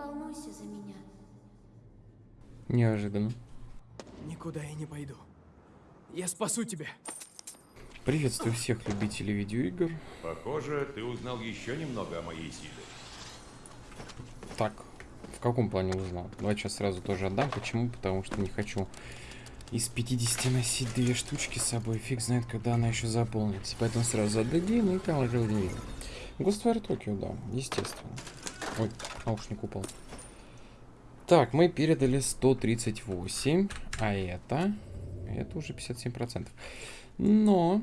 волнуйся за меня. Неожиданно. Никуда я не пойду. Я спасу тебя. Приветствую всех любителей видеоигр. Похоже, ты узнал еще немного о моей силе. Так, в каком плане узнал? Давай сейчас сразу тоже отдам. Почему? Потому что не хочу из 50 носить две штучки с собой. Фиг знает, когда она еще заполнится. Поэтому сразу отдадим и там видно. Ghostwire Tokyo, да, естественно. Ой, наушник упал. Так, мы передали 138, а это... Это уже 57%. Но,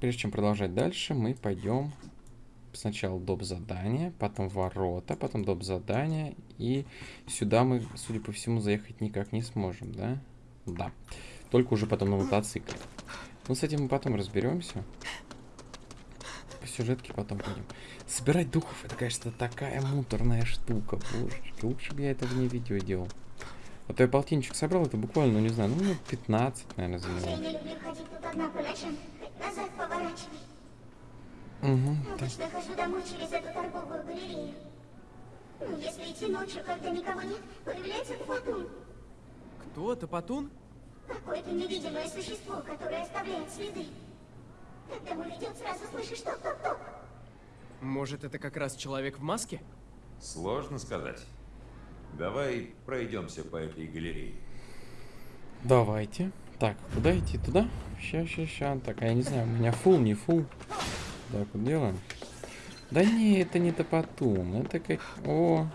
прежде чем продолжать дальше, мы пойдем сначала доп. задание, потом ворота, потом доп. задание. И сюда мы, судя по всему, заехать никак не сможем, да? Да. Только уже потом на мотоцикле. Ну, с этим мы потом разберемся. По сюжетке потом будем. Собирать духов, это, конечно, такая муторная штука. Божечки, лучше бы я это вне видео делал. А то я полтинчик собрал, это буквально, ну не знаю, ну 15, наверное, Я заняло. не люблю ходить тут одна по ночам. Назад поворачивай. Угу, так. Обычно хожу домой через эту торговую галерею. Ну, если идти ночью, когда никого нет, появляется Фатун. Кто? Топотун? Какое-то невидимое существо, которое оставляет следы. Когда мы идем, сразу слышишь топ-топ-топ. Может, это как раз человек в маске? Сложно сказать. Давай пройдемся по этой галерее. Давайте. Так, куда идти? Туда? Ща, ща, ща. Так, а я не знаю, у меня фул, не фул. Так, вот делаем. Да не, это не топотун. Это как... О.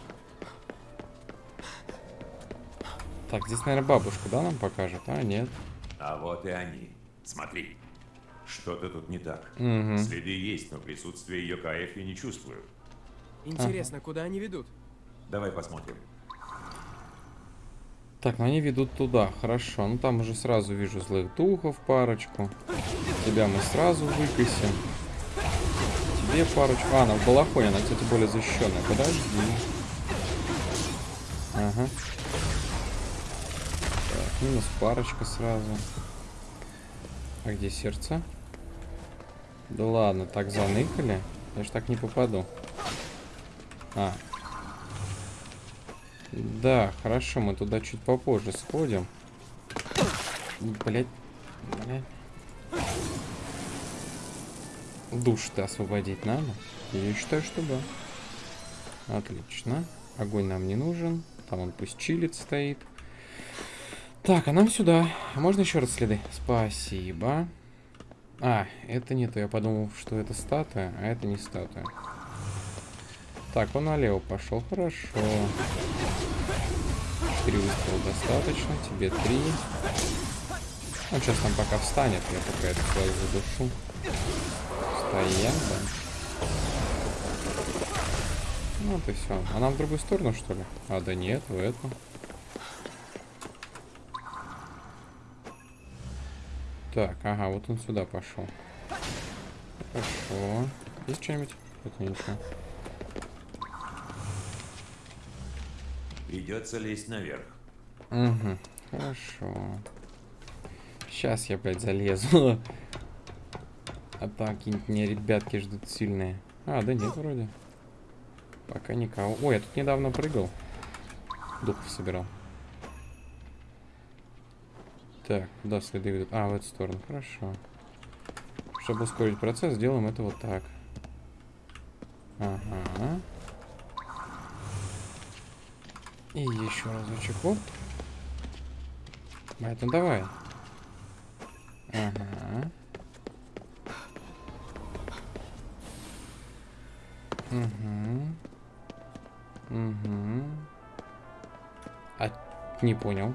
Так, здесь, наверное, бабушка, да, нам покажет? А, нет. А вот и они. Смотри. Что-то тут не так. Угу. Следы есть, но присутствие ее каев я не чувствую. Интересно, куда они ведут? Давай посмотрим. Так, ну они ведут туда. Хорошо. Ну там уже сразу вижу злых духов парочку. Тебя мы сразу выкосим. Тебе парочку. А, она в балахоне, она, кстати, более защищенная. Подожди. Ага. Так, минус парочка сразу. А где сердце? Да ладно, так заныкали. Я ж так не попаду. А, да, хорошо, мы туда чуть попозже сходим. Блять, блять. Душ-то освободить надо? Я считаю, что да. Отлично. Огонь нам не нужен. Там он пусть чилит стоит. Так, а нам сюда. Можно еще раз следы? Спасибо. А, это не то. Я подумал, что это статуя, а это не статуя. Так, он налево пошел. Хорошо. Четыре выстрела достаточно. Тебе три. Он сейчас там пока встанет. Я пока это сразу задушу. Стоям, да. Ну, и все. А нам в другую сторону, что ли? А, да нет, в эту. Так, ага, вот он сюда пошел. Хорошо. Есть что-нибудь? Это ничего. Придется лезть наверх. Угу, хорошо. Сейчас я, блядь, залезу. А там какие-нибудь мне ребятки ждут сильные. А, да нет, вроде. Пока никого. Ой, я тут недавно прыгал. Духов собирал. Так, куда следы ведут? А, в эту сторону. Хорошо. Чтобы ускорить процесс, сделаем это вот так. Ага. И еще разочек. Оп. Поэтому давай. Ага. Угу. Угу. А, не понял.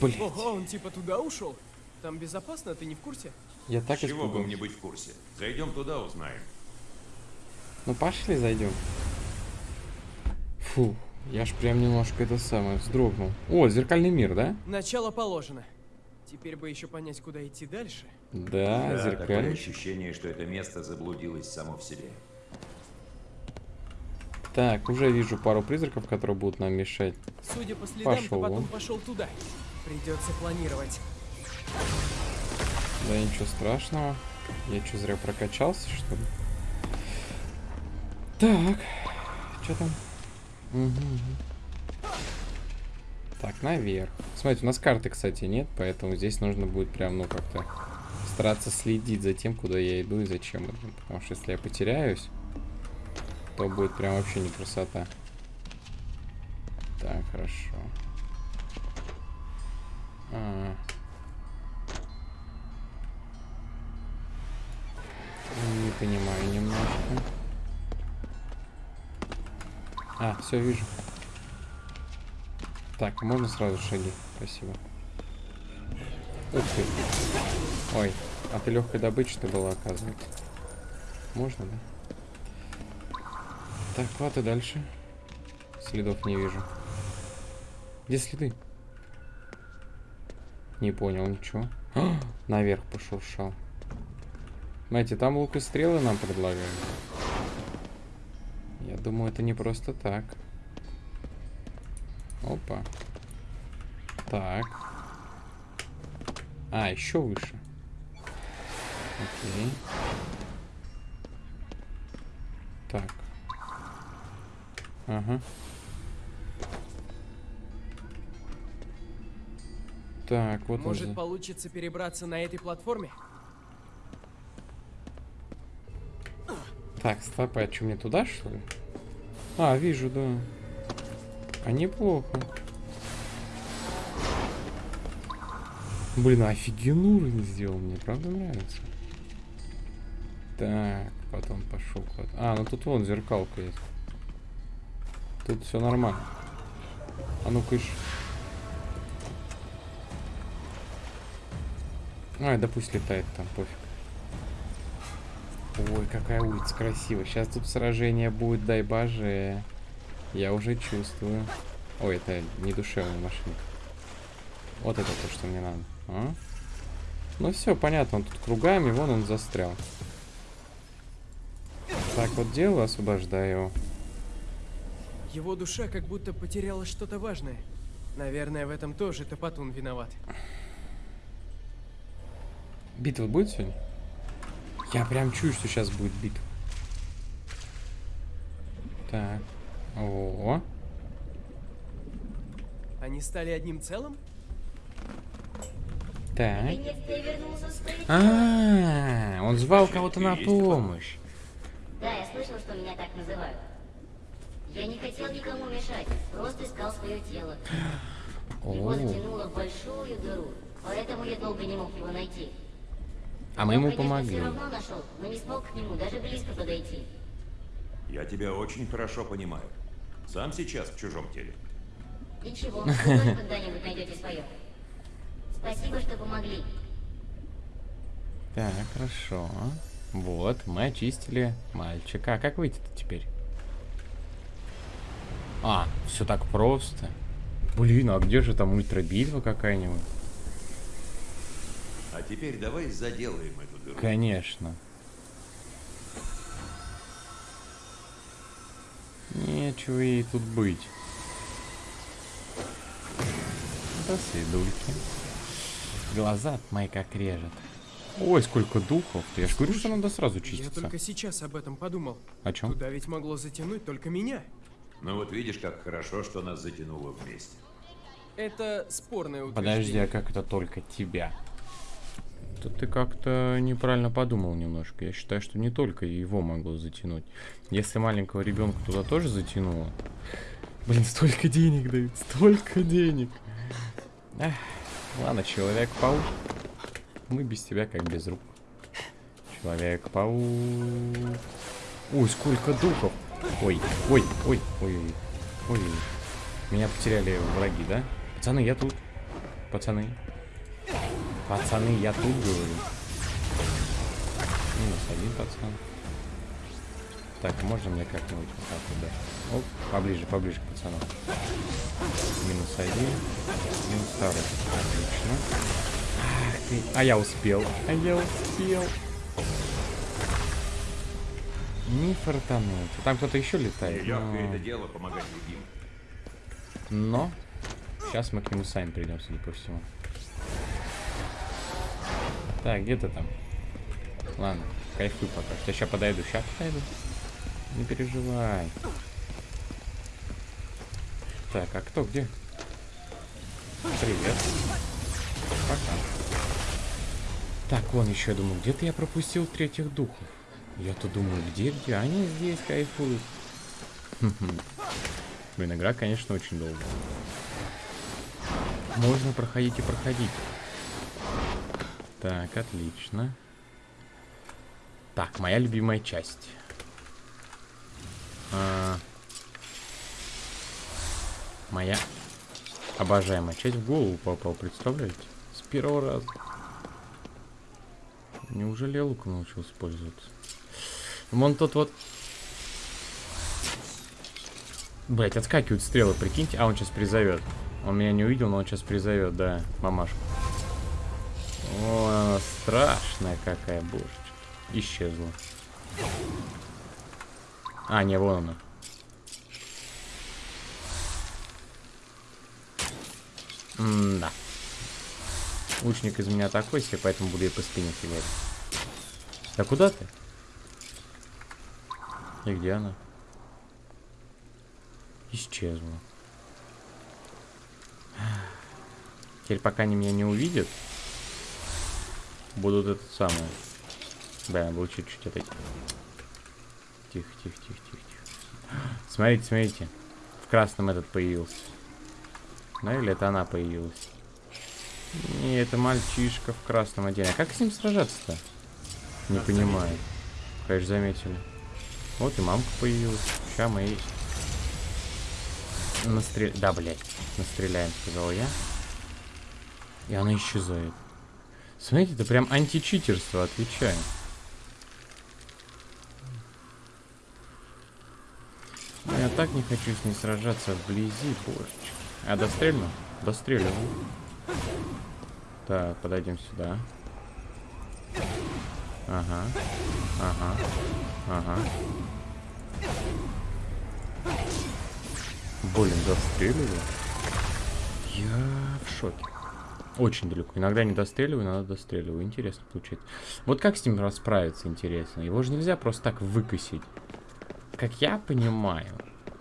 Блин, Ого, он типа туда ушел? Там безопасно, ты не в курсе? я так Чего бы испугался. мне быть в курсе? Зайдем туда, узнаем. Ну пошли, зайдем. Фу, я ж прям немножко это самое вздрогнул. О, зеркальный мир, да? Начало положено. Теперь бы еще понять, куда идти дальше. Да, Да, такое зеркальный. ощущение, что это место заблудилось само в себе. Так, уже вижу пару призраков, которые будут нам мешать. Судя по следам, Пошел то потом он. пошел туда. Придется планировать. Да ничего страшного. Я что, зря прокачался, что ли? Так, что там? Мгм. Так, наверх. Смотрите, у нас карты, кстати, нет, поэтому здесь нужно будет прям, ну, как-то стараться следить за тем, куда я иду и зачем. Потому что если я потеряюсь, то будет прям вообще не красота. Так, хорошо. А. Не понимаю немножко. А, все вижу. Так, можно сразу шаги? Спасибо. Ух ты. Ой, а ты легкой добычи ты была, оказывается. Можно, да? Так, куда дальше? Следов не вижу. Где следы? Не понял ничего. А, наверх пошуршал. Знаете, там лук и стрелы нам предлагают. Я думаю, это не просто так. Опа. Так. А, еще выше. Окей. Так. Ага. Так, вот он. Может, за- получится перебраться на этой платформе? Так, стоп, а что, мне туда, что ли? А, вижу, да. А неплохо. Блин, а офигенный уровень сделал, мне правда нравится. Так, потом пошел куда А, ну тут вон зеркалка есть. Тут все нормально. А ну-ка ишь. Ай, да пусть летает там, пофиг. Ой, какая улица красивая. Сейчас тут сражение будет, дай боже. Я уже чувствую. Ой, это не душевная машина. Вот это то, что мне надо. А? Ну все, понятно, он тут кругами, вон он застрял. Так вот делаю, освобождаю его. Его душа как будто потеряла что-то важное. Наверное, в этом тоже Топотун виноват. Битва будет сегодня? Я прям чую, что сейчас будет битва. Так. О, Они стали одним целым? так. С той А, он звал кого-то на помощь. Да, я слышал, что меня так называют. Я не хотел никому мешать, просто искал свое тело. Его О, затянуло в большую дыру, поэтому я долго не мог его найти. А мы ему конечно, помогли. все равно нашел, но не смог к нему даже близко подойти. Я тебя очень хорошо понимаю. Сам сейчас в чужом теле. Ничего, вы тоже когда-нибудь найдете свое. Спасибо, что помогли. Так, хорошо. Вот, мы очистили мальчика. А как выйти-то теперь? А, все так просто. Блин, а где же там ультрабитва какая-нибудь? А теперь давай заделаем эту дыру. Конечно. Нечего ей тут быть. До свидульки. Глаза мои как режет. Ой, сколько духов. Я ж говорю, что надо сразу Я чиститься. только сейчас об этом подумал. О чем? Туда ведь могло затянуть только меня. Ну вот видишь, как хорошо, что нас затянуло вместе. Это спорное Подожди, утверждение. а как это только тебя? Тут ты как-то неправильно подумал немножко. Я считаю, что не только его могло затянуть. Если маленького ребенка туда тоже затянуло. Блин, столько денег дают, столько денег. Эх, ладно, человек-паук. Мы без тебя как без рук. Человек-паук. Ой, сколько духов. Ой, ой, ой, ой, ой, ой. Меня потеряли враги, да? Пацаны, я тут. Пацаны. Пацаны, я тут говорю. Минус один пацан. Так, можно мне как-нибудь вот так вот, да? Оп, поближе, поближе к пацанам. Минус один. Минус второй. Отлично. Ах ты. А я успел. А я успел. Не фартануть. Там кто-то еще летает. Но- это дело помогать другим. но сейчас мы к нему сами придем, судя по всему. Так, где ты там? Ладно, кайфуй пока. Я сейчас подойду, сейчас подойду. Не переживай. Так, а кто где? Привет. Пока. Так, вон еще, я думаю, где-то я пропустил третьих духов. Я-то думаю, где, где? Они здесь кайфуют. Блин, игра, конечно, очень долгая. Можно проходить и проходить. Так, отлично. Так, моя любимая часть. А, моя обожаемая часть в голову попал, представляете? С первого раза. Неужели я научился пользоваться? Вон тот вот... Блять, отскакивают стрелы, прикиньте. А, он сейчас призовет. Он меня не увидел, но он сейчас призовет, да, мамашку. О, она страшная какая, божечка. Исчезла. А, не, вон она. М-да. Лучник из меня такой себе, поэтому буду ей по спине фигать. Да куда ты? И где она? Исчезла. Теперь пока они меня не увидят, будут это самое. Да, был чуть-чуть отойти. Тихо, тихо, тихо, тихо, тихо. Смотрите, смотрите. В красном этот появился. Ну или это она появилась? Не, это мальчишка в красном одении. А как с ним сражаться-то? Не понимаю. Конечно, заметили. Вот и мамка появилась. Сейчас мы и... Настрел... Да, блядь. Настреляем, сказал я. И она исчезает. Смотрите, это прям античитерство, отвечаю. Я так не хочу с ней сражаться вблизи, божечки. А дострельну? Достреливаю. Так, подойдем сюда. Ага. Ага. Ага. Блин, достреливаю. Я в шоке. Очень далеко. Иногда не достреливаю, иногда достреливаю. Интересно получается. Вот как с ним расправиться, интересно. Его же нельзя просто так выкосить. Как я понимаю.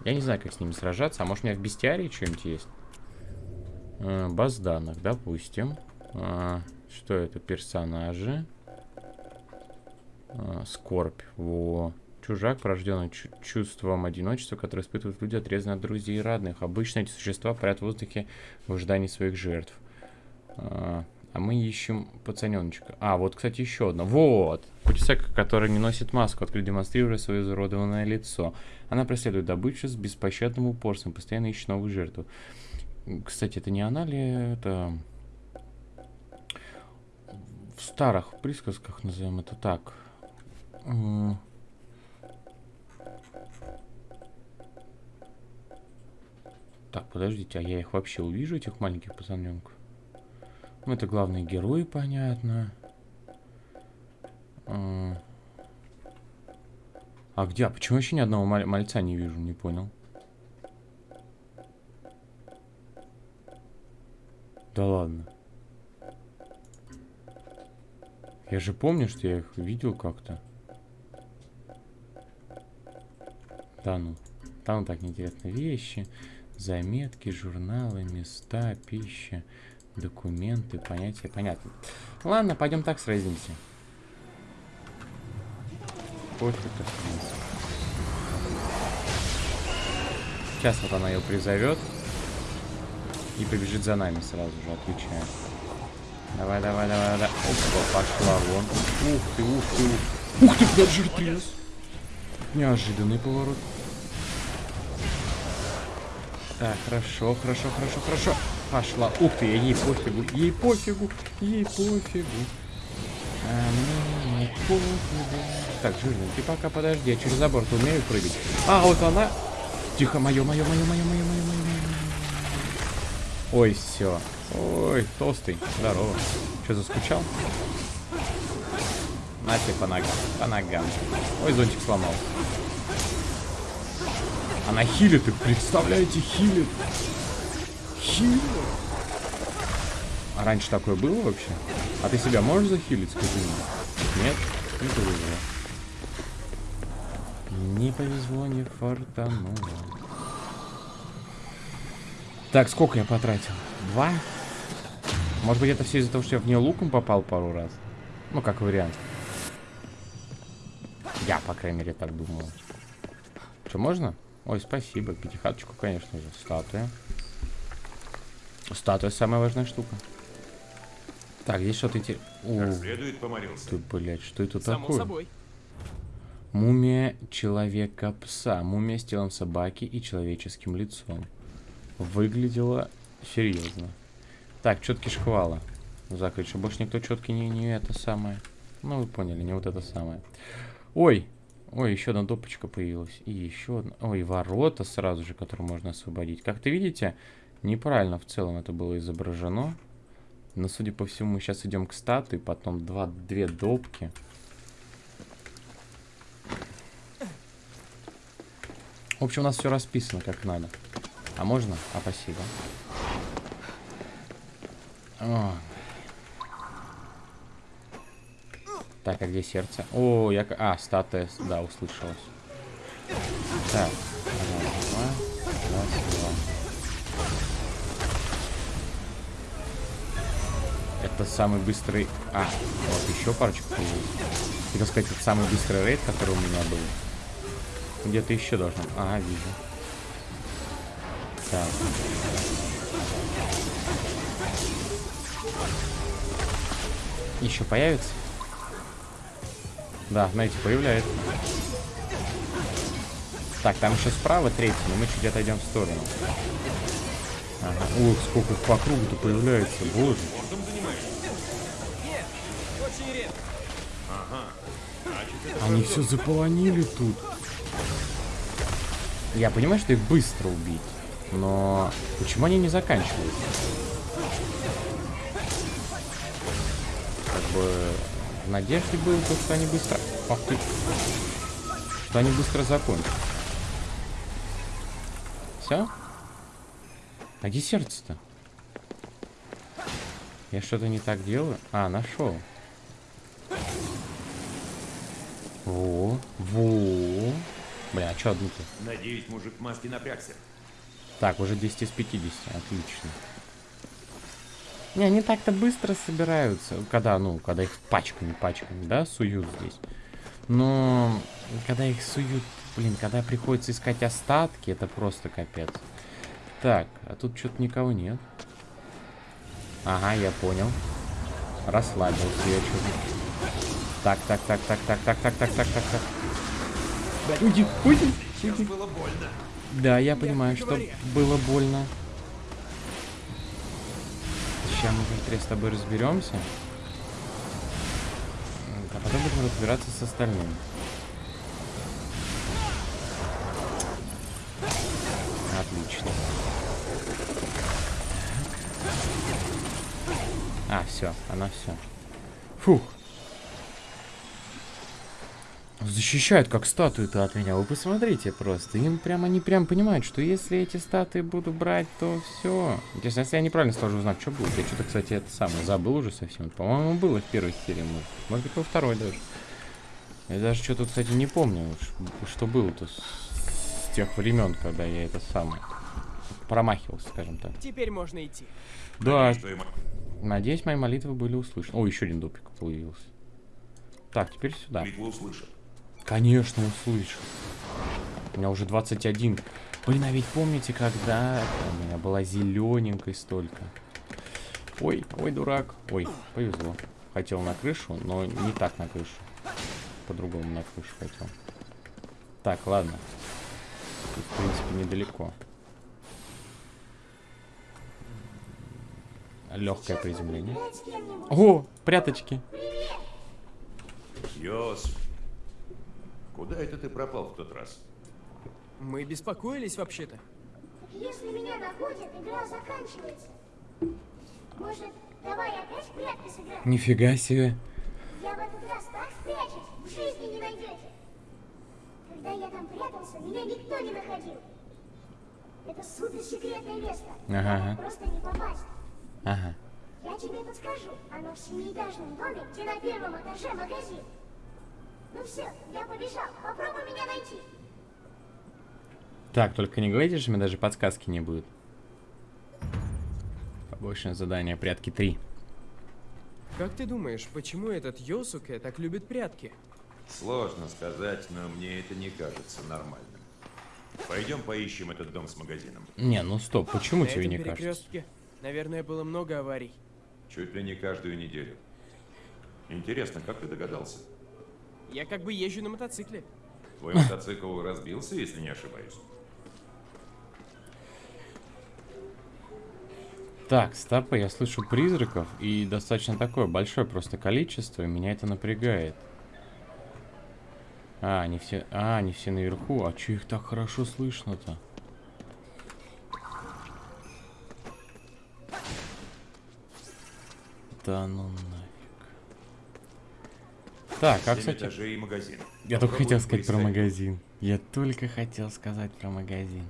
Я не знаю, как с ними сражаться. А может у меня в бестиарии что-нибудь есть? Э, баз данных, допустим. А, что это? Персонажи. А, скорбь. Во. Чужак, порожденный чувством одиночества, которое испытывают люди, отрезанные от друзей и родных. Обычно эти существа парят в воздухе в ожидании своих жертв. А, а мы ищем пацаненочка. А, вот, кстати, еще одна. Вот! Путесек, который не носит маску, открыто демонстрируя свое изуродованное лицо. Она преследует добычу с беспощадным упорством, постоянно ищет новую жертву. Кстати, это не она ли это... В старых присказках назовем это так. Так, подождите, а я их вообще увижу, этих маленьких пацаненков? Ну, это главные герои, понятно. А, а где? А почему еще ни одного маль мальца не вижу? Не понял. Да ладно. Я же помню, что я их видел как-то. Да ну. Там так неинтересные вещи. Заметки, журналы, места, пища. Документы, понятия, понятно. Ладно, пойдем так сразимся. Пофиг, Сейчас вот она ее призовет. И побежит за нами сразу же, отвечаю. Давай, давай, давай, давай. Опа, пошла вон. Ух ты, ух ты, ух. Ух ты, блядь, жиртрез. Неожиданный поворот. Так, хорошо, хорошо, хорошо, хорошо пошла. Ух ты, ей пофигу, ей пофигу, ей пофигу. А мне не пофигу. Так, жирненький, пока подожди, я через забор-то умею прыгать. А, вот она. Тихо, мое, мое, мое, мое, мое, мое, мое. Ой, все. Ой, толстый. Здорово. Что, заскучал? На тебе по ногам. По ногам. Ой, зонтик сломал. Она хилит, и представляете, хилит. А раньше такое было вообще? А ты себя можешь захилить, скажи мне? Нет? Не повезло. Не повезло, не фартануло. Так, сколько я потратил? Два? Может быть, это все из-за того, что я в нее луком попал пару раз? Ну, как вариант. Я, по крайней мере, так думал. Что, можно? Ой, спасибо. Пятихаточку, конечно же. Статуя. Статуя самая важная штука. Так, здесь что-то интересное. Следует помолился. Ты, блядь, что это Само такое? собой. Мумия человека-пса. Мумия с телом собаки и человеческим лицом. Выглядела серьезно. Так, четкий шквала. Закрыть, чтобы больше никто четкий не, не это самое. Ну, вы поняли, не вот это самое. Ой! Ой, еще одна допочка появилась. И еще одна. Ой, ворота сразу же, которые можно освободить. Как ты видите, неправильно в целом это было изображено. Но, судя по всему, мы сейчас идем к статуе, потом два, две допки. В общем, у нас все расписано как надо. А можно? А, спасибо. О. Так, а где сердце? О, я... А, статуя, да, услышалась. Так, раз, Это самый быстрый... А, вот еще парочку. Хотел сказать, это самый быстрый рейд, который у меня был. Где-то еще должно... Ага, вижу. Так. Еще появится? Да, знаете, появляется. Так, там еще справа третий, но мы чуть отойдем в сторону. Ага. Ух, сколько по кругу-то появляется, боже. Они все заполонили тут. Я понимаю, что их быстро убить, но почему они не заканчиваются? Как бы в надежде было то, что они быстро... Ах ты. Что они быстро закончат. Все? А где сердце-то? Я что-то не так делаю? А, нашел. Во, во. Бля, а что одну-то? Надеюсь, мужик в маске напрягся. Так, уже 10 из 50, отлично. Не, они так-то быстро собираются, когда, ну, когда их пачками, пачками, да, суют здесь. Но, когда их суют, блин, когда приходится искать остатки, это просто капец. Так, а тут что-то никого нет. Ага, я понял. Расслабился я что-то. Так, так, так, так, так, так, так, так, так, так, так. Уйди, уйди, уйди. было больно. Да, я понимаю, что было больно. Сейчас мы быстрее с тобой разберемся. А потом будем разбираться с остальным. Отлично. А, все, она все. Фух. Защищают как статуи-то от меня. Вы посмотрите просто. Им прям они прям понимают, что если эти статуи буду брать, то все. Интересно, если я неправильно сложу узнать, что будет. Я что-то, кстати, это самое забыл уже совсем. По-моему, было в первой серии. может. Быть, во второй даже. Я даже что-то, кстати, не помню, что было-то с, с тех времен, когда я это самое промахивался, скажем так. Теперь можно идти. Да, надеюсь, мои молитвы были услышаны. О, еще один допик появился. Так, теперь сюда. Молитву услышал. Конечно, услышал. У меня уже 21. Блин, а ведь помните, когда у меня была зелененькой столько? Ой, ой, дурак. Ой, повезло. Хотел на крышу, но не так на крышу. По-другому на крышу хотел. Так, ладно. Тут, в принципе, недалеко. Легкое приземление. О, пряточки. Йосиф, куда это ты пропал в тот раз? Мы беспокоились вообще-то. Если меня находят, игра заканчивается. Может, давай опять в прятки сыграем? Нифига себе. Я в этот раз так спрячусь, в жизни не найдете. Когда я там прятался, меня никто не находил. Это суперсекретное место. Ага, Туда ага. Просто не попасть. Ага. Я тебе подскажу. Оно в семиэтажном доме, где на первом этаже магазин. Ну все, я побежал. Попробуй меня найти. Так, только не говорите, что мне даже подсказки не будет. Побочное задание прятки 3. Как ты думаешь, почему этот Йосуке так любит прятки? Сложно сказать, но мне это не кажется нормальным. Пойдем поищем этот дом с магазином. Не, ну стоп, почему На тебе не кажется? наверное, было много аварий. Чуть ли не каждую неделю. Интересно, как ты догадался? Я как бы езжу на мотоцикле. Твой мотоцикл разбился, если не ошибаюсь. Так, стопы, я слышу призраков, и достаточно такое большое просто количество, и меня это напрягает. А, они все... А, они все наверху. А чё их так хорошо слышно-то? Да ну. Так, а, кстати... этажей и магазин. Я только хотел сказать про магазин. Я только хотел сказать про магазин.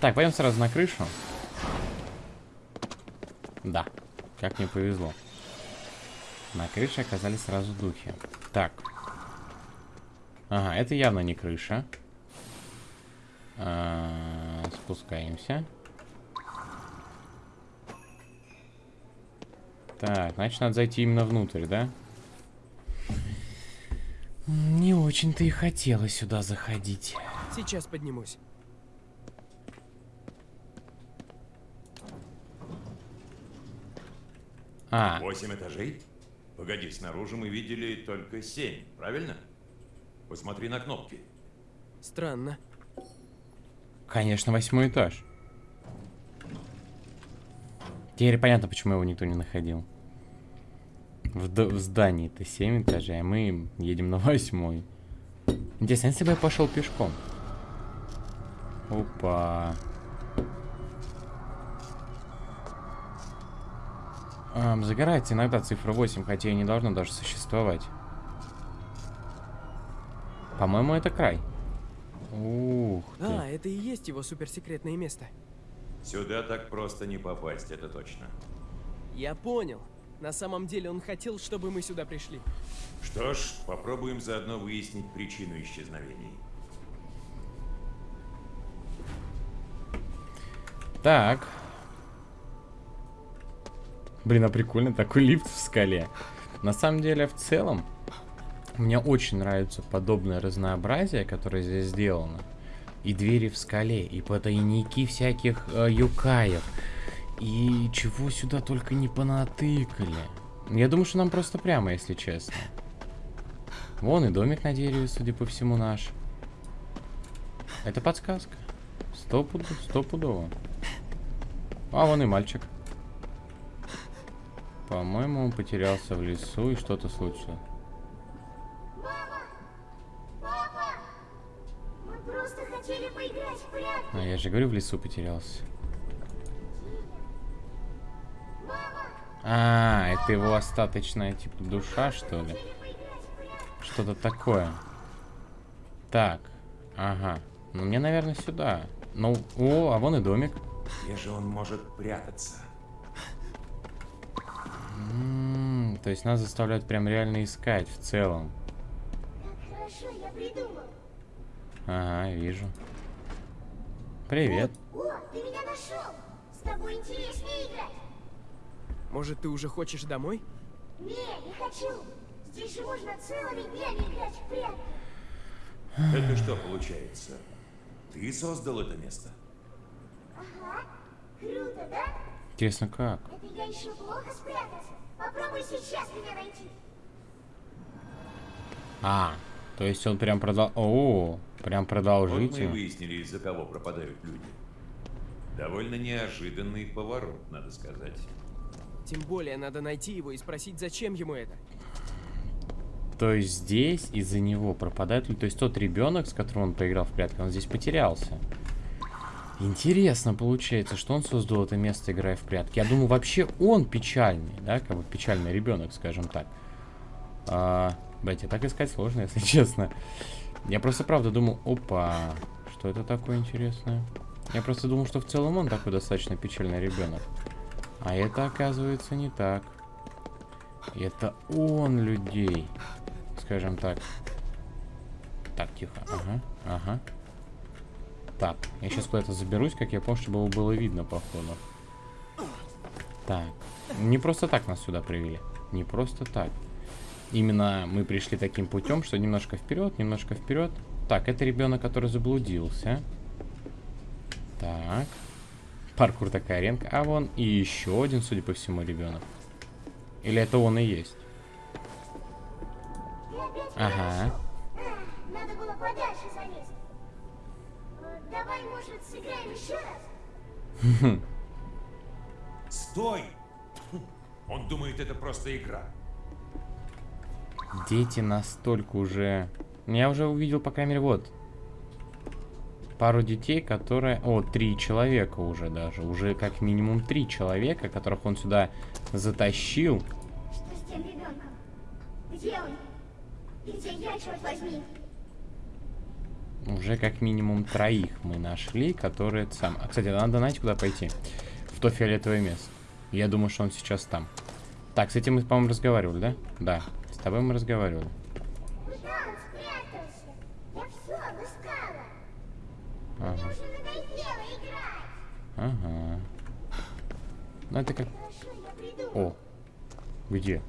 Так, пойдем сразу на крышу. Да, как мне повезло. На крыше оказались сразу духи. Так. Ага, это явно не крыша. А, спускаемся. Так, значит, надо зайти именно внутрь, да? Не очень-то и хотелось сюда заходить. Сейчас поднимусь. А, Восемь этажей? Погоди, снаружи мы видели только семь, правильно? Посмотри на кнопки. Странно. конечно, восьмой этаж. Теперь понятно, почему его никто не находил. В, в здании-то 7 этажей, а мы едем на восьмой. Интересно, если бы я пошел пешком? Опа. Ам, загорается иногда цифра 8, хотя и не должно даже существовать. По-моему, это край. Ух ты. А, это и есть его суперсекретное место. Сюда так просто не попасть, это точно. Я понял. На самом деле он хотел, чтобы мы сюда пришли. Что ж, попробуем заодно выяснить причину исчезновений. Так. Блин, а прикольно, такой лифт в скале. На самом деле, в целом, мне очень нравится подобное разнообразие, которое здесь сделано. И двери в скале, и потайники всяких э, юкаев. И чего сюда только не понатыкали. Я думаю, что нам просто прямо, если честно. Вон и домик на дереве, судя по всему, наш. Это подсказка. Стопудово, стопудово. А, вон и мальчик. По-моему, он потерялся в лесу и что-то случилось. А я же говорю, в лесу потерялся. А, это его остаточная, типа, душа, что ли? Что-то такое. Так, ага. Ну, мне, наверное, сюда. Ну, о, а вон и домик. Где же он может прятаться? М, то есть нас заставляют прям реально искать в целом. Хорошо, я придумал. Ага, вижу. Привет. О, ты меня нашел. С тобой интереснее играть. Может, ты уже хочешь домой? Не, не хочу. Здесь же можно целыми днями играть в прятки. Это что получается? Ты создал это место? Ага. Круто, да? Интересно, как? Это я еще плохо спрятался. Попробуй сейчас меня найти. А, то есть он прям продал... О, прям Вот мы выяснили, из-за кого пропадают люди. Довольно неожиданный поворот, надо сказать. Тем более надо найти его и спросить, зачем ему это. То есть здесь из-за него пропадают люди. То есть тот ребенок, с которым он поиграл в прятки, он здесь потерялся. Интересно получается, что он создал это место, играя в прятки. Я думаю, вообще он печальный, да, как бы печальный ребенок, скажем так. А, блять, так искать сложно, если честно. Я просто правда думал, опа, что это такое интересное? Я просто думал, что в целом он такой достаточно печальный ребенок. А это, оказывается, не так. Это он людей. Скажем так. Так, тихо. Ага, ага. Так, я сейчас куда-то заберусь, как я помню, чтобы его было видно, походу. Так. Не просто так нас сюда привели. Не просто так. Именно мы пришли таким путем, что немножко вперед, немножко вперед. Так, это ребенок, который заблудился. Так. Паркур такая аренка. А вон и еще один, судя по всему, ребенок. Или это он и есть? Ага. Надо было подальше залезть. Давай, может, сыграем еще раз? Стой! Он думает, это просто игра. Дети настолько уже... Я уже увидел, по крайней мере, вот. Пару детей, которые... О, три человека уже даже. Уже как минимум три человека, которых он сюда затащил. Что с тем ребенком? Где он? И где я, черт возьми? Уже как минимум троих мы нашли, которые... Сам... А, кстати, надо, знаете, куда пойти? В то фиолетовое место. Я думаю, что он сейчас там. Так, с этим мы, по-моему, разговаривали, да? Да. С тобой мы разговаривали. Куда он спрятался? Я все обыскала. Ага. Ага. Ну, это как... О. Где?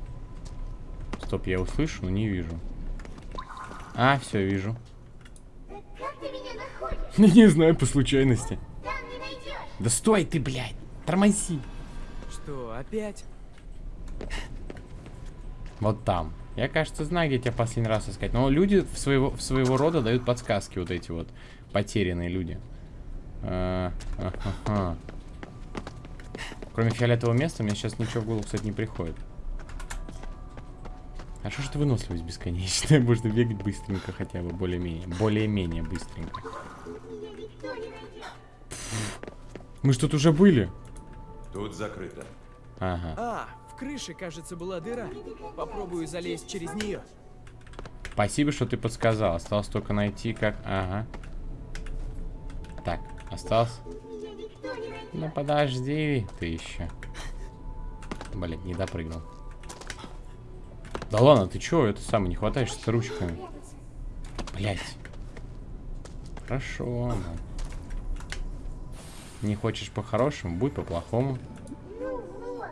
Стоп, я услышу, но не вижу. А, все, вижу. Находишь? Не знаю, по случайности. Да стой ты, блядь! Тормози! Что, опять? Вот там. Я, кажется, знаю, где тебя последний раз искать. Но люди в своего, в своего рода дают подсказки, вот эти вот потерянные люди. А, ага. Кроме фиолетового места, мне сейчас ничего в голову, кстати, не приходит. А что ж это выносливость бесконечная? Можно бегать быстренько хотя бы, более-менее. Более-менее быстренько. Мы что тут уже были? Тут закрыто. Ага. А, в крыше, кажется, была дыра. Попробую залезть через нее. Спасибо, что ты подсказал. Осталось только найти, как... Ага. Так, осталось... Ну подожди ты еще. Блин, не допрыгнул. Да ладно, ты чё, это самое, не хватаешься с ручками. Блять. Хорошо, ну. Не хочешь по-хорошему, будь по-плохому. Ну вот,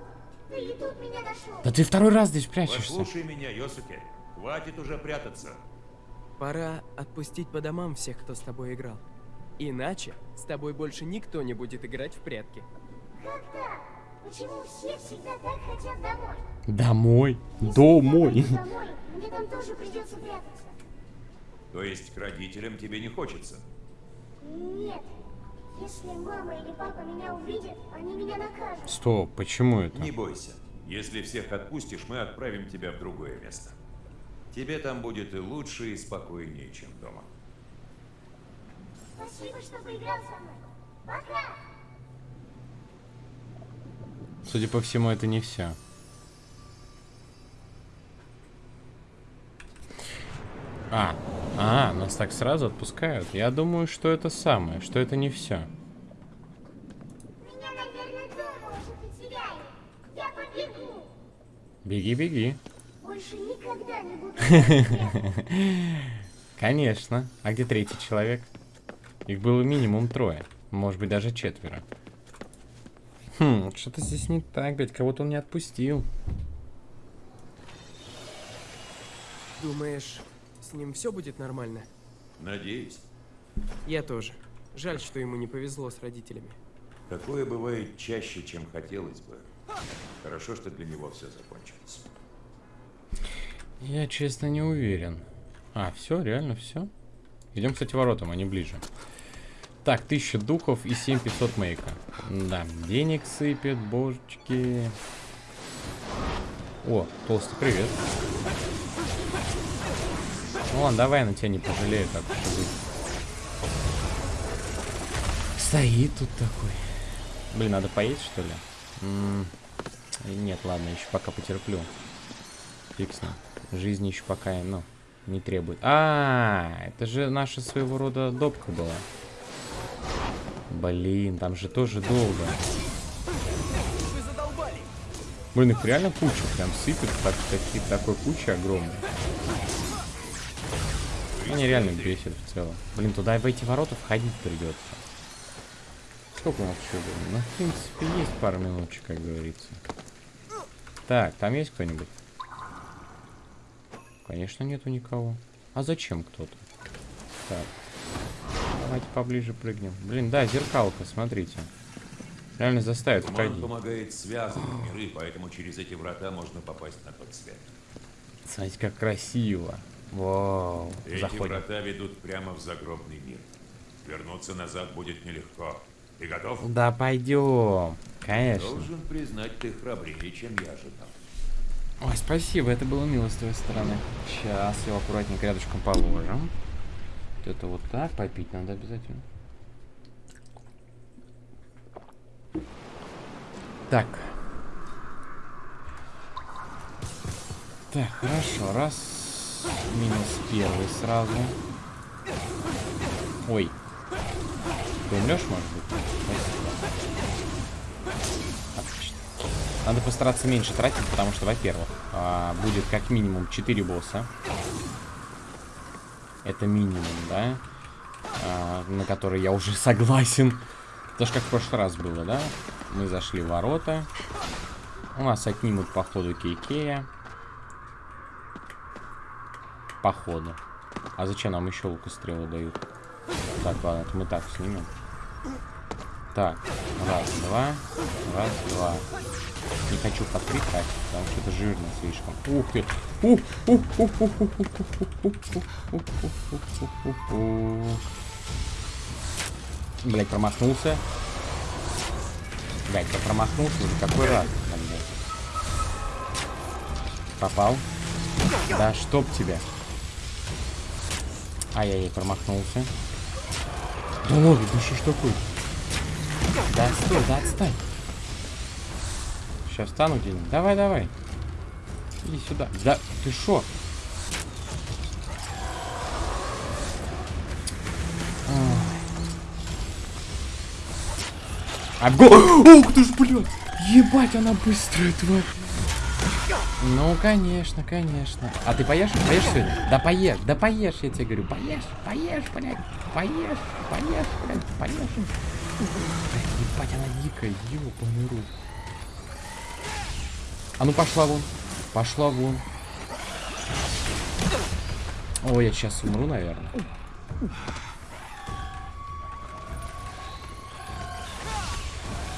ты и тут меня нашел. Да ты второй раз здесь прячешься. Послушай меня, Йосуке. Хватит уже прятаться. Пора отпустить по домам всех, кто с тобой играл. Иначе с тобой больше никто не будет играть в прятки. Как так? Почему все всегда так хотят домой? Домой. Если Домой. домой, мне там тоже придется прятаться. То есть к родителям тебе не хочется? Нет. Если мама или папа меня увидят, они меня накажут. Стоп, почему это? Не бойся. Если всех отпустишь, мы отправим тебя в другое место. Тебе там будет и лучше, и спокойнее, чем дома. Спасибо, что поиграл со мной. Пока! Судя по всему, это не все. А, а, нас так сразу отпускают. Я думаю, что это самое, что это не все. Меня, наверное. Я побегу. Беги, беги. Больше никогда не буду. Конечно. А где третий человек? Их было минимум трое. Может быть, даже четверо. Хм, что-то здесь не так, блядь. Кого-то он не отпустил. Думаешь, с ним все будет нормально? Надеюсь. Я тоже. Жаль, что ему не повезло с родителями. Такое бывает чаще, чем хотелось бы. Хорошо, что для него все закончилось. Я, честно, не уверен. А, все, реально все. Идем, кстати, воротам, они ближе. Так, 1000 духов и 7500 мейка. Да, денег сыпет, божечки. О, толстый, привет. Ну ладно, давай на тебя не пожалею, и быть. Стоит тут такой. Блин, надо поесть, что ли? М, Нет, ладно, еще пока потерплю. Ним. Жизнь еще пока, ну, не требует. А, это же наша своего рода допка была. Блин, там же тоже долго. Блин, их реально куча, прям сыпет, так, такие, такой куча огромной. Они реально бесит в целом. Блин, туда и в эти ворота входить придется. Сколько у нас еще было? Ну, в принципе, есть пару минуточек, как говорится. Так, там есть кто-нибудь? Конечно, нету никого. А зачем кто-то? Так. Давайте поближе прыгнем. Блин, да, зеркалка, смотрите. Реально заставит Туман входить. помогает связывать миры, поэтому через эти врата можно попасть на тот свет. Смотрите, как красиво. Вау. Эти Заходим. врата ведут прямо в загробный мир. Вернуться назад будет нелегко. Ты готов? Да пойдем. Конечно. Должен признать, ты храбрее, чем я ожидал. Ой, спасибо, это было мило с твоей стороны. Сейчас его аккуратненько рядышком положим. Это вот так, попить надо обязательно. Так. Так, хорошо, раз. Минус первый сразу. Ой. Ты умрешь, может быть? Спасибо. Отлично. Надо постараться меньше тратить, потому что, во-первых, а, будет как минимум 4 босса. Это минимум, да? А, на который я уже согласен. Это ж как в прошлый раз было, да? Мы зашли в ворота. У нас отнимут, походу, Кейкея. Походу. А зачем нам еще лукострелы дают? Так, ладно, это мы так снимем. Так, раз, два, раз, два. Не хочу по три тратить, потому что это жирно слишком. Ух ты! Ух, ух, ух, ух, ух, ух, ух, ух, ух, ух. Блять, промахнулся. Блять, я промахнулся уже какой раз. Попал. Да чтоб тебя. Ай-яй-яй, промахнулся. Да ладно, да что такое? Да стой, да отстань. Сейчас встану где-нибудь. Давай, давай. Иди сюда. Да, ты шо? Обго... Ух ты ж, блядь! Ебать, она быстрая, тварь. Ну, конечно, конечно. А ты поешь? Поешь сегодня? Да поешь, да поешь, я тебе говорю. Поешь, поешь, блядь. Поешь, поешь, блядь, поешь. Блядь, ебать, она дикая, ёбаный рук. А ну пошла вон. Пошла вон. Ой, я сейчас умру, наверное.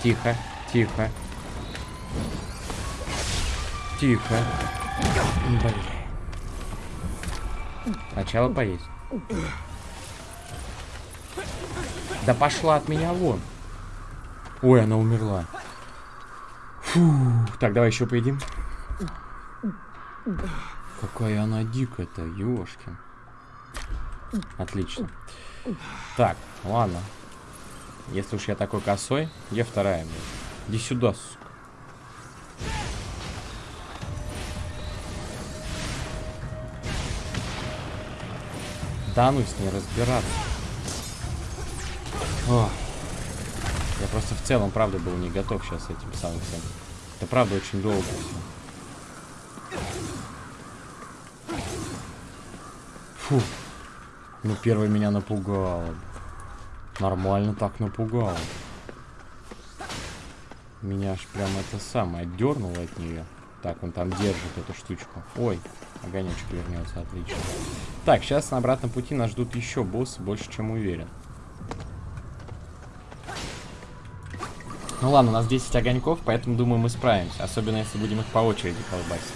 Тихо, тихо. Тихо. Блин. Сначала поесть. Да пошла от меня вон. Ой, она умерла. Фу. Так, давай еще поедим. Какая она дикая-то, ёшкин. Отлично. Так, ладно. Если уж я такой косой, где вторая? блядь? Иди сюда, сука. Да ну с ней разбираться. Ох. Я просто в целом, правда, был не готов сейчас с этим всем. Это правда очень долго все. Фу. Ну, первый меня напугало. Нормально так напугало. Меня аж прям это самое отдернуло от нее. Так, он там держит эту штучку. Ой, огонечек вернется, отлично. Так, сейчас на обратном пути нас ждут еще боссы, больше чем уверен. Ну ладно, у нас 10 огоньков, поэтому думаю мы справимся. Особенно если будем их по очереди колбасить.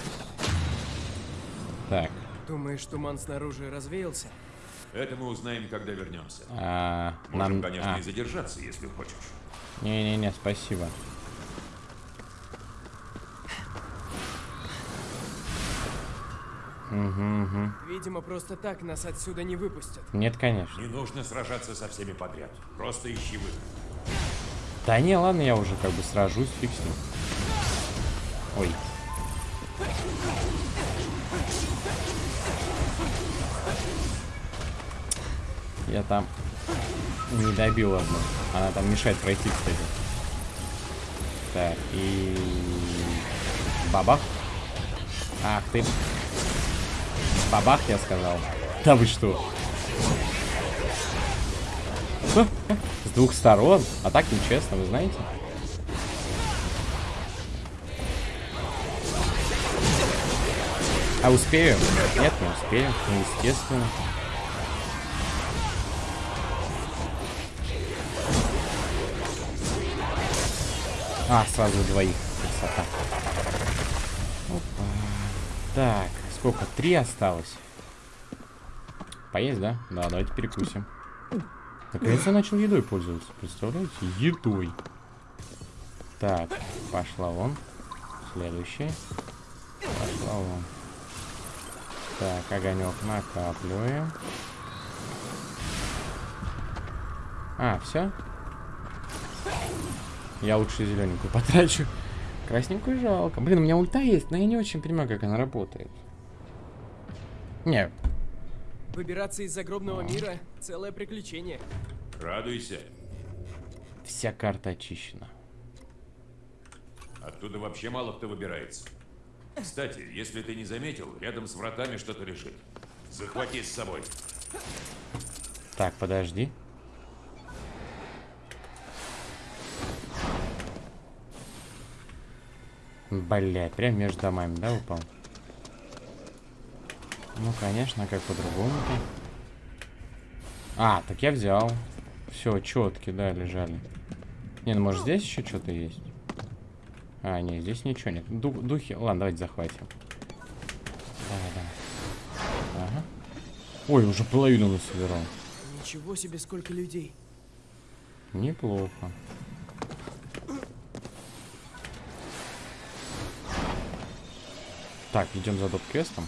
Так, Думаешь, туман снаружи развеялся? Это мы узнаем, когда вернемся. а, Можем, нам... конечно, а, и задержаться, если хочешь. Не-не-не, спасибо. Угу, угу. Видимо, просто так нас отсюда не выпустят. Нет, конечно. Не нужно сражаться со всеми подряд. Просто ищи выход. Да не, ладно, я уже как бы сражусь, ним. Ой. Я там не добил одну. Она там мешает пройти, кстати. Так, и... Бабах. Ах ты. Бабах, я сказал. Да вы что? С двух сторон? А так нечестно, вы знаете? А успею? Нет, не успею. Ну, естественно. А, сразу двоих. Красота. Опа. Так, сколько? Три осталось. Поесть, да? Да, давайте перекусим. Наконец-то я начал едой пользоваться. Представляете? Едой. Так, пошла вон. Следующий. Пошла вон. Так, огонек накапливаем. А, все? Я лучше зелененькую потрачу. Красненькую жалко. Блин, у меня ульта есть, но я не очень понимаю, как она работает. Не, Выбираться из загробного мира — целое приключение. Радуйся. вся карта очищена. Оттуда вообще мало кто выбирается. Кстати, если ты не заметил, рядом с вратами что-то лежит. Захвати с собой. Так, подожди. Блять, прям между домами, да, упал? Ну, конечно, как по-другому-то? А, так я взял. Все, четки, да, лежали. Не, ну может здесь еще что-то есть? А, не, здесь ничего нет. Ду духи. Ладно, давайте захватим. Давай, давай. Ага. Ой, уже половину насобирал. Ничего себе, сколько людей. Неплохо. Так, идем за доп-квестом.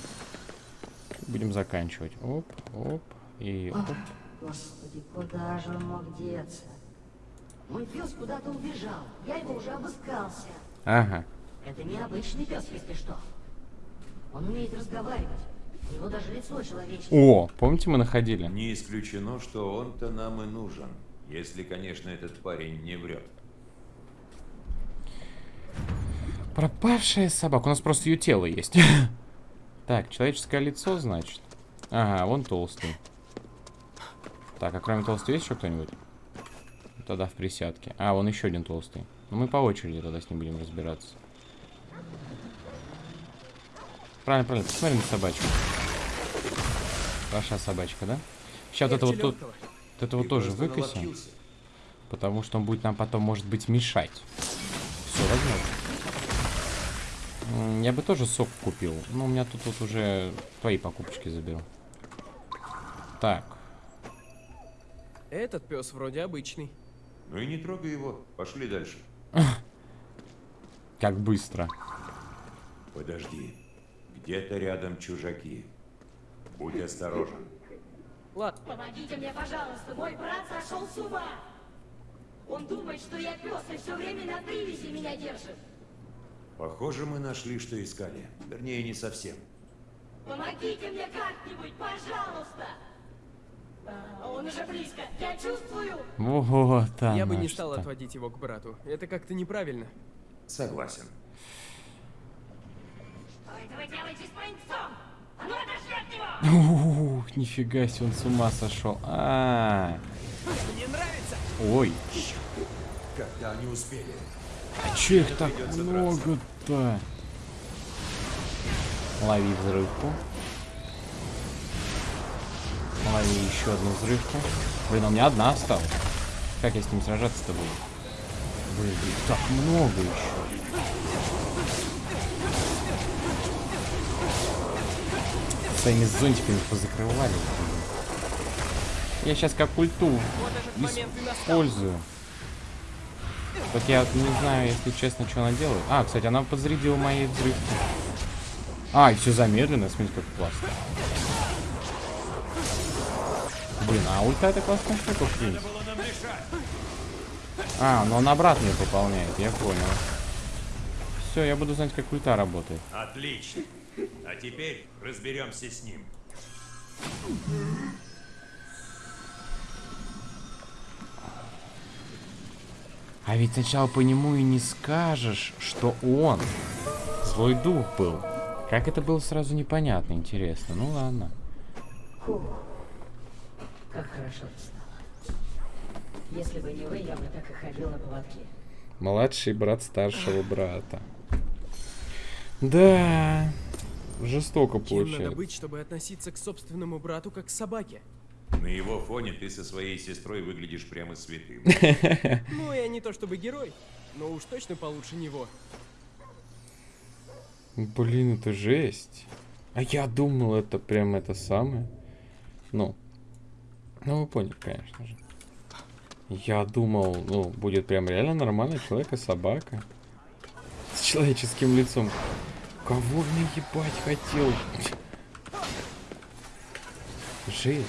Будем заканчивать. Оп, оп, и оп. Господи, куда же он мог деться? Мой пес куда-то убежал. Я его уже обыскался. Ага. Это необычный пес, если что. Он умеет разговаривать. У него даже лицо человеческое. О, помните, мы находили? Не исключено, что он-то нам и нужен. Если, конечно, этот парень не врет. Пропавшая собака. У нас просто ее тело есть. Так, человеческое лицо, значит. Ага, вон толстый. Так, а кроме толстого есть еще кто-нибудь? Тогда в присядке. А, вон еще один толстый. Ну, мы по очереди тогда с ним будем разбираться. Правильно, правильно. Посмотри на собачку. Ваша собачка, да? Сейчас это вот тут... Вот это вот тоже выкосим. Потому что он будет нам потом, может быть, мешать. Все, возможно. Я бы тоже сок купил. Но у меня тут вот уже твои покупочки заберу. Так. Этот пес вроде обычный. Ну и не трогай его. Пошли дальше. Как быстро. Подожди. Где-то рядом чужаки. Будь осторожен. Ладно, Помогите мне, пожалуйста, мой брат сошел с ума. Он думает, что я пес и все время на привязи меня держит. Похоже, мы нашли, что искали. Вернее, не совсем. Помогите мне как-нибудь, пожалуйста. А, он уже близко, я чувствую. Вот там. я бы не стал отводить его к брату. Это как-то неправильно. Согласен. Что это вы делаете с моим псом? А ну отошли от него! Ух, нифига себе, он с ума сошел. А, Мне нравится! ой, Когда они успели? а че их так много-то? Лови взрывку. Лови еще одну взрывку. Блин, а у меня одна осталась. Как я с ним сражаться-то буду? Блин, их так много еще. Своими зонтиками позакрывали. Я сейчас как ульту Вот этот момент и настал. использую. Так я не знаю, если честно, что она делает. А, кстати, она подзарядила мои взрывки. А, и все замедленно, смотрите, как классно. Блин, а ульта это классная штука, решать. А, но он обратно ее пополняет, я понял. Все, я буду знать, как ульта работает. Отлично. А теперь разберемся с ним. А ведь сначала по нему и не скажешь, что он Злой дух был. Как это было сразу непонятно, интересно. Ну ладно. Фух, как хорошо стало. Если бы не вы, я бы так и ходил на поводке. Младший брат старшего брата. Да. Жестоко Кем надо получается. быть, чтобы относиться к собственному брату как к собаке? На его фоне ты со своей сестрой выглядишь прямо святым. Ну, я не то чтобы герой, но уж точно получше него. Блин, это жесть. А я думал, это прям это самое. Ну. Ну, вы поняли, конечно же. Я думал, ну, будет прям реально нормальный человек и собака. С человеческим лицом. Кого мне ебать хотел? Жесть.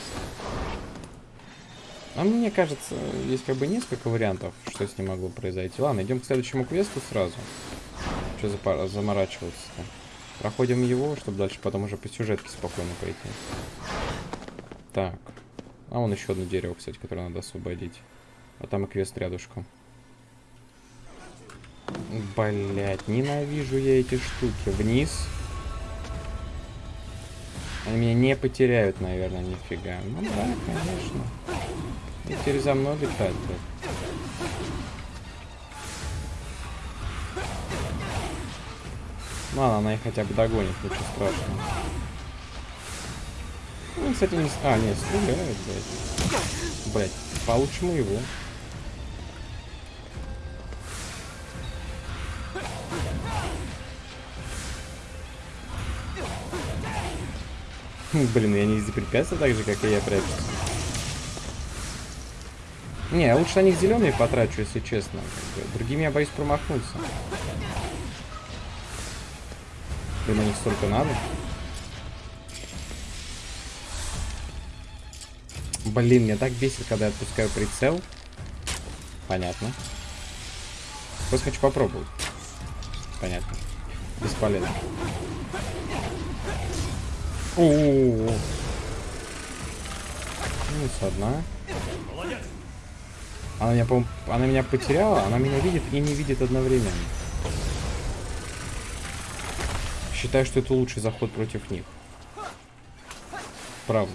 А мне кажется, есть как бы несколько вариантов, что с ним могло произойти. Ладно, идем к следующему квесту сразу. Что запа- заморачиваться-то? Проходим его, чтобы дальше потом уже по сюжетке спокойно пойти. Так. А вон еще одно дерево, кстати, которое надо освободить. А там и квест рядышком. Блять, ненавижу я эти штуки. Вниз. Они меня не потеряют, наверное, нифига. Ну да, конечно. И теперь за мной летать будет. Ну ладно, она их хотя бы догонит, ничего страшного. Ну, кстати, не... А, нет, стреляют, блядь. Блядь, получше моего. Хм, Блин, я не из-за препятствия так же, как и я прячусь. Не, лучше на них зеленые потрачу, если честно. Другими я боюсь промахнуться. Блин, на них столько надо. Блин, меня так бесит, когда я отпускаю прицел. Понятно. Просто хочу попробовать. Понятно. Бесполезно. О-о-о. Минус одна. Она меня, она меня потеряла, она меня видит и не видит одновременно. Считаю, что это лучший заход против них. Правда.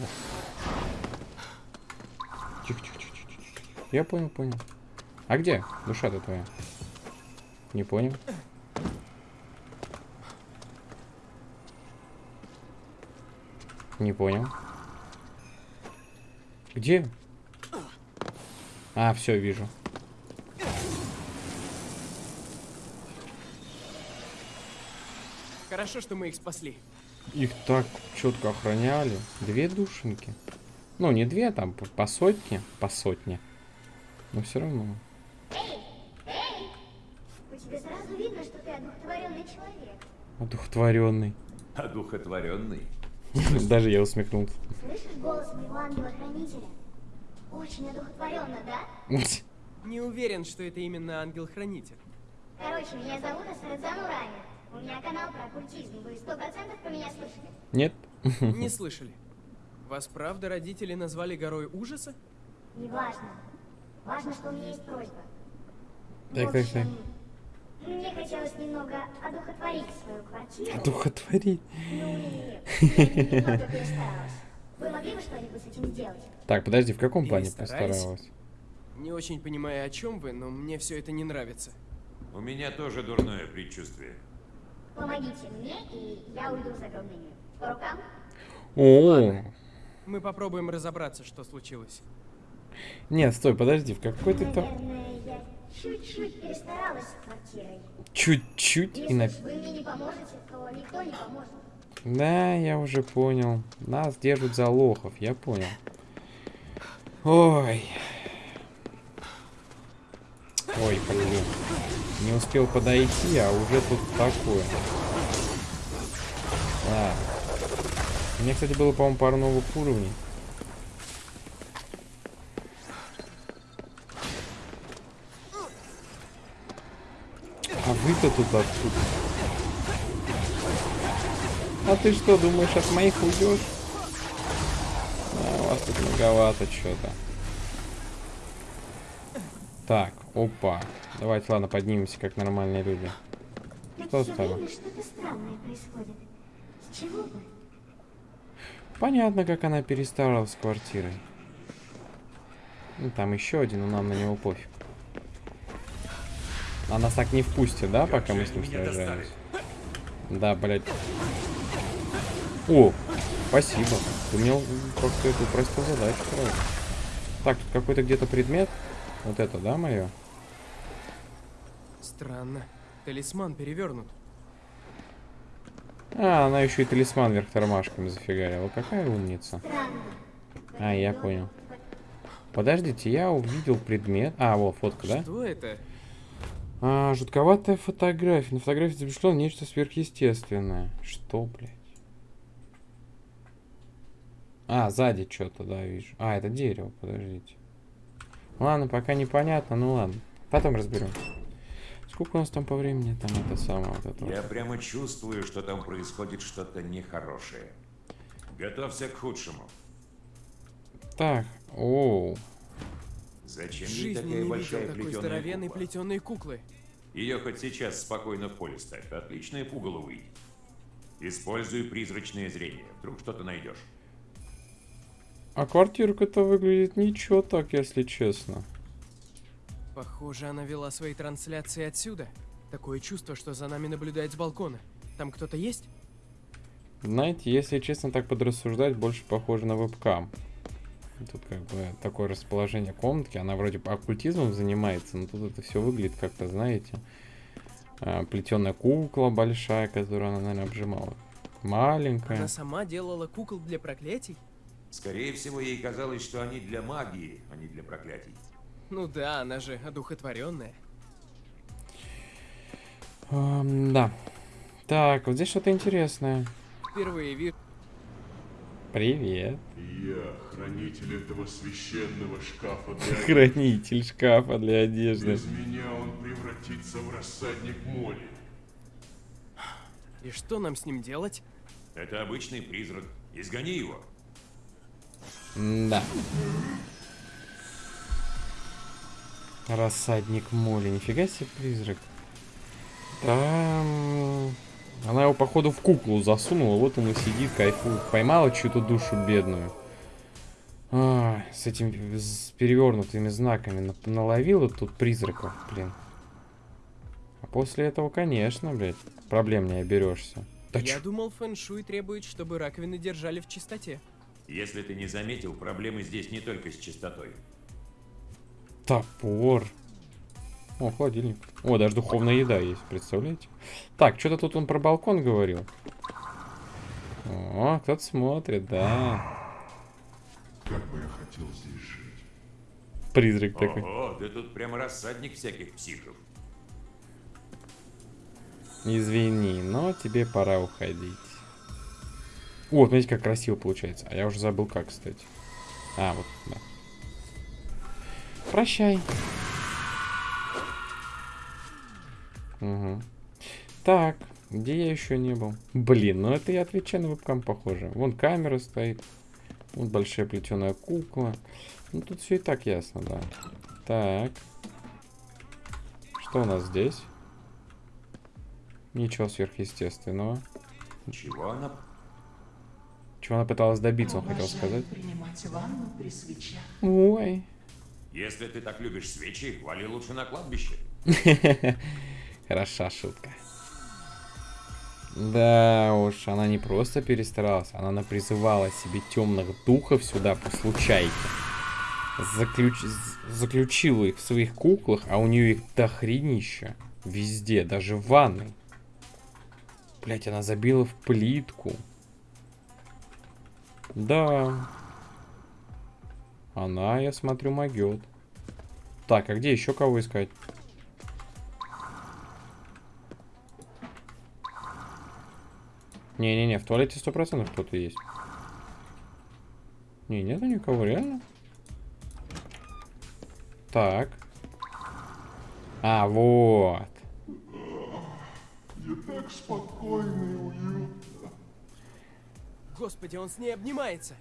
Тихо, тихо, тихо, тихо, тихо. Я понял, понял. А где душа-то твоя? Не понял. Не понял. Где? А, все, вижу. Хорошо, что мы их спасли. Их так четко охраняли. Две душеньки. Ну, не две, там по, по сотне, по сотне. Но все равно. По тебе сразу видно, что ты одухотворенный человек. Одухотворенный. Одухотворенный. Даже я усмехнулся. Слышишь голос моего ангела-хранителя? Очень одухотворенно, да? Не уверен, что это именно ангел-хранитель. Короче, меня зовут Асред Замурами. У меня канал про оккультизм. Вы сто процентов про меня слышали? Нет? Не слышали. Вас правда родители назвали горой ужаса? Неважно. Важно, что у меня есть просьба. Так, так, так. Мне хотелось немного одухотворить свою квартиру. Одухотворить. Ну и. Вы могли бы что-нибудь с этим сделать? Так, подожди, в каком плане постаралась? Не очень понимаю, о чем вы, но мне все это не нравится. У меня тоже дурное предчувствие. Помогите мне, и я уйду в загробный мир. По рукам? О, Мы попробуем разобраться, что случилось. Нет, стой, подожди, в какой ты там... Чуть-чуть перестаралась с квартирой. Чуть-чуть и на... уж вы мне не поможете, то никто не поможет. Да, я уже понял. Нас держат за лохов, я понял. Ой. Ой, блин. Не успел подойти, а уже тут такое. Да. У меня, кстати, было, по-моему, пару новых уровней. А вы-то тут откуда? А ты что, думаешь, от моих уйдешь? А, у вас тут многовато что-то. Так, опа. Давайте, ладно, поднимемся, как нормальные люди. Что с тобой? Понятно, как она перестаралась с квартирой. Ну, там еще один, но нам на него пофиг. А нас так не впустит, да, пока мы с ним сражаемся? Да, блядь. О, спасибо. Ты мне как-то эту простую задачу сразу. Так, тут какой-то где-то предмет. Вот это, да, мое? Странно. Талисман перевернут. А, она еще и талисман вверх тормашками зафигарила. Какая умница. А, я понял. Подождите, я увидел предмет. А, вот фотка, да? Что это? А, жутковатая фотография. На фотографии запечатлено нечто сверхъестественное. Что, блядь? А, сзади что-то, да, вижу. А, это дерево, подождите. Ладно, пока непонятно, ну ладно. Потом разберем. Сколько у нас там по времени? Там это самое вот это. Я вот. прямо чувствую, что там происходит что-то нехорошее. Готовься к худшему. Так, оу. Зачем жизни такая не большая видел такой здоровенной кукла? плетеной куклы. Ее хоть сейчас спокойно в поле ставь. Отличное пугало выйдет. Используй призрачное зрение. Вдруг что-то найдешь. А квартирка-то выглядит ничего так, если честно. Похоже, она вела свои трансляции отсюда. Такое чувство, что за нами наблюдает с балкона. Там кто-то есть? Знаете, если честно так подрассуждать, больше похоже на вебкам. Тут как бы такое расположение комнатки, она вроде бы оккультизмом занимается, но тут это все выглядит как-то, знаете, плетеная кукла большая, которую она, наверное, обжимала. Маленькая. Она сама делала кукол для проклятий? Скорее всего, ей казалось, что они для магии, а не для проклятий. Ну да, она же одухотворенная. Ам, да. Так, вот здесь что-то интересное. Впервые вижу. Привет. Я хранитель этого священного шкафа для Хранитель шкафа для одежды. Без меня он превратится в рассадник моли. И что нам с ним делать? Это обычный призрак. Изгони его. Да. Рассадник моли. Нифига себе призрак. Там... Она его, походу, в куклу засунула. Вот он и сидит, кайфует. Поймала чью-то душу бедную. А, с этим с перевернутыми знаками на- наловила тут призраков, блин. А после этого, конечно, блядь, проблем не оберешься. Да Я чё? думал, фэн-шуй требует, чтобы раковины держали в чистоте. Если ты не заметил, проблемы здесь не только с чистотой. Топор. О, холодильник. О, даже духовная еда есть, представляете? Так, что-то тут он про балкон говорил. О, кто-то смотрит, да. Как бы я хотел здесь жить. Призрак такой. Ого, да тут прямо рассадник всяких психов. Извини, но тебе пора уходить. О, смотрите, как красиво получается. А я уже забыл, как, кстати. А, вот, да. Прощай. Угу. Так, где я еще не был? Блин, ну это я отвечаю на вебкам похоже. Вон камера стоит. Вон большая плетеная кукла. Ну тут все и так ясно, да. Так. Что у нас здесь? Ничего сверхъестественного. Чего она? Чего она пыталась добиться, он хотел сказать. принимать ванну при свечах. Ой. Если ты так любишь свечи, вали лучше на кладбище. Хороша шутка. Да уж, она не просто перестаралась, она напризывала себе темных духов сюда по случайке. Заключ... Заключила их в своих куклах, а у нее их дохренища. Везде, даже в ванной. Блять, она забила в плитку. Да. Она, я смотрю, могет. Так, а где еще кого искать? Не-не-не, в туалете сто процентов кто-то есть. Не, нету никого, реально? Так. А, вот. Я так спокойно и уютно. Господи, он с ней обнимается.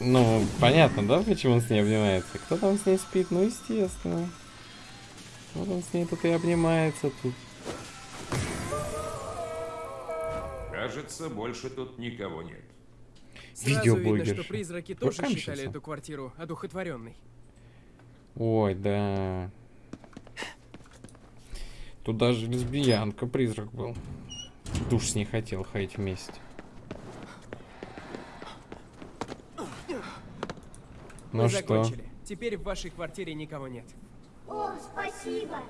Ну, понятно, да, почему он с ней обнимается? Кто там с ней спит? Ну, естественно. Вот он с ней тут и обнимается тут. Кажется, больше тут никого нет. Сразу видно, что призраки тоже Вебкамщица. считали эту квартиру одухотворенной. Ой, да. Тут даже лесбиянка призрак был. Душ с ней хотел ходить вместе. Ну Мы что? закончили. Теперь в вашей квартире никого нет. О, спасибо.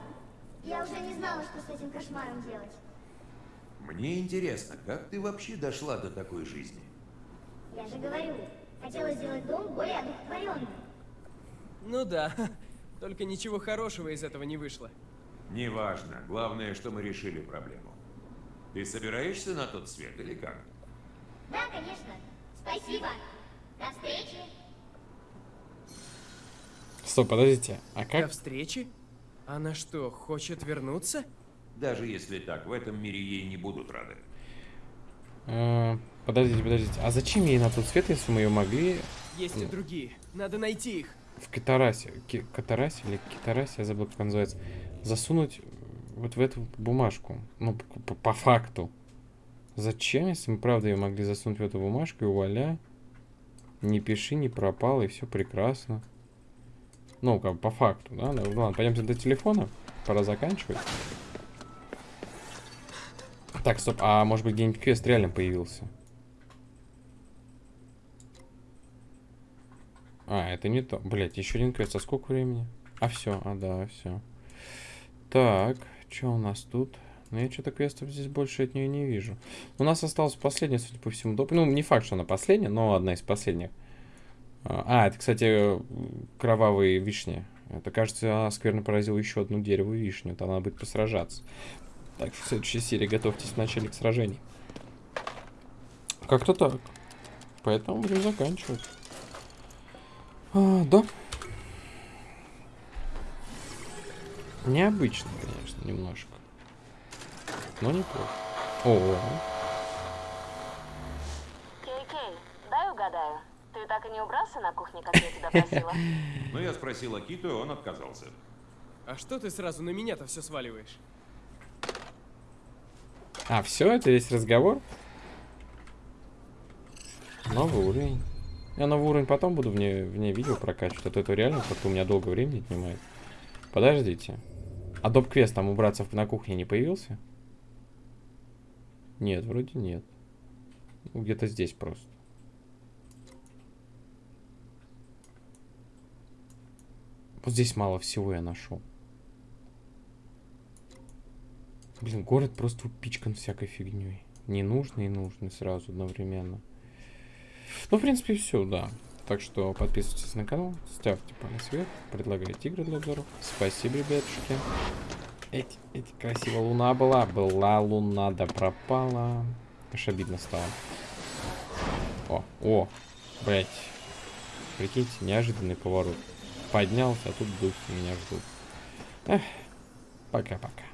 Я уже не знала, что с этим кошмаром делать. Мне интересно, как ты вообще дошла до такой жизни? Я же говорю, хотела сделать дом более одухотворенным. Ну да, только ничего хорошего из этого не вышло. Неважно, главное, что мы решили проблему. Ты собираешься на тот свет или как? Да, конечно. Спасибо. До встречи. Стоп, подождите. А До как? встречи? Она что, хочет вернуться? Даже если так, в этом мире ей не будут рады. Э, подождите, подождите. А зачем ей на тот свет, если мы ее могли Есть и другие. Надо найти их. в Катарасе, Ки- Катарасе или Китарасе, я забыл, как она называется, засунуть вот в эту бумажку. Ну, по, по- по факту. Зачем, если мы правда ее могли засунуть в эту бумажку и вуаля, не пиши, не пропало, и все прекрасно. Ну, как бы по факту, да? Ну, ладно, пойдемте до телефона. Пора заканчивать. Так, стоп, а может быть где-нибудь квест реально появился? А, это не то. Блять, еще один квест. А сколько времени? А все, а да, все. Так, что у нас тут? Ну, я что-то квестов здесь больше от нее не вижу. У нас осталась последняя, судя по всему, доп. Ну, не факт, что она последняя, но одна из последних. А, это, кстати, кровавые вишни. Это, кажется, скверно поразил еще одну дерево вишню. Там надо будет посражаться. Так что в следующей серии готовьтесь в начале к сражению. Как-то так. Поэтому будем заканчивать. А, да. Необычно, конечно, немножко. Но неплохо. О, Кей-Кей, дай угадаю. Ты так и не убрался на кухне, как я тебя просила? Но я спросил Акиту, и он отказался. А что ты сразу на меня-то все сваливаешь? А, все, это весь разговор? Новый уровень. Я новый уровень потом буду вне, вне видео прокачивать, а то это реально как-то у меня долго времени отнимает. Подождите. А доп квест там убраться на кухне не появился? Нет, вроде нет. Ну, Где-то здесь просто. Вот здесь мало всего я нашел. Блин, город просто упичкан всякой фигней. Ненужный и нужный сразу одновременно. Ну, в принципе, все, да. Так что подписывайтесь на канал, ставьте палец вверх, предлагайте игры для обзоров. Спасибо, ребятушки. Эти, эти, красивая луна была. Была луна, да пропала. Аж обидно стало. О, о, блять. Прикиньте, неожиданный поворот. Поднялся, а тут духи меня ждут. Пока-пока.